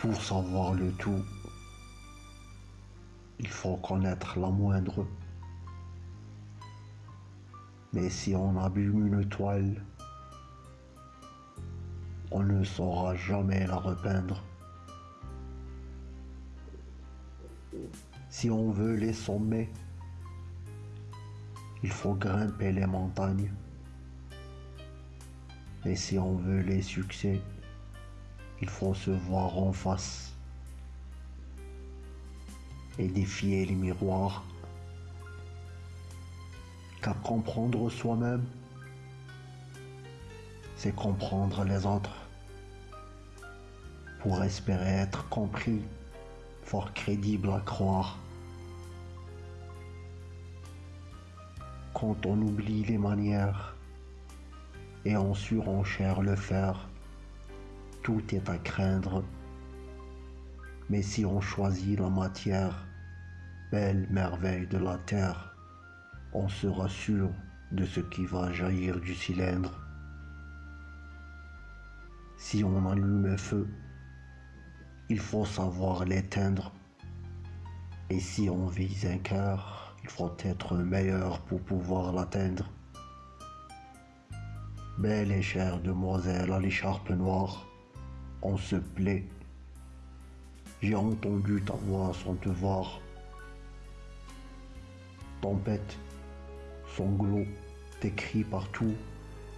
Pour savoir le tout, il faut connaître la moindre. Mais si on abîme une toile, on ne saura jamais la repeindre. Si on veut les sommets, il faut grimper les montagnes. Et si on veut les succès, il faut se voir en face et défier les miroirs. Car comprendre soi-même, c'est comprendre les autres. Pour espérer être compris, fort crédible à croire. Quand on oublie les manières et on surenchère le faire, tout est à craindre. Mais si on choisit la matière, belle merveille de la terre, on sera sûr de ce qui va jaillir du cylindre. Si on allume un feu, il faut savoir l'éteindre. Et si on vise un cœur, il faut être meilleur pour pouvoir l'atteindre. Belle et chère demoiselle à l'écharpe noire, on se plaît. J'ai entendu ta voix sans te voir. Tempête, sanglot, tes cris partout,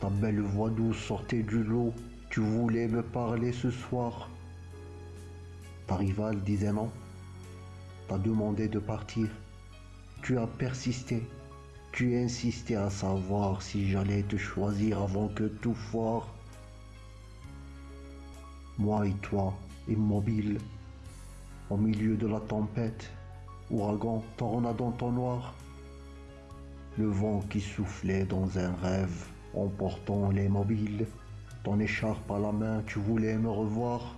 ta belle voix douce sortait du lot. Tu voulais me parler ce soir. Ta rivale disait non. T'as demandé de partir. Tu as persisté. Tu insistais à savoir si j'allais te choisir avant que tout foire. Moi et toi, immobiles, au milieu de la tempête, ouragan, ton noir. Le vent qui soufflait dans un rêve, emportant les mobiles, ton écharpe à la main, tu voulais me revoir.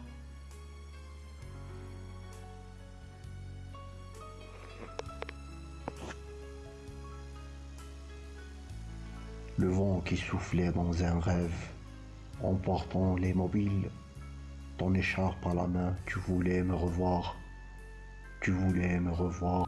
Le vent qui soufflait dans un rêve, emportant les mobiles, ton écharpe à la main, tu voulais me revoir, tu voulais me revoir.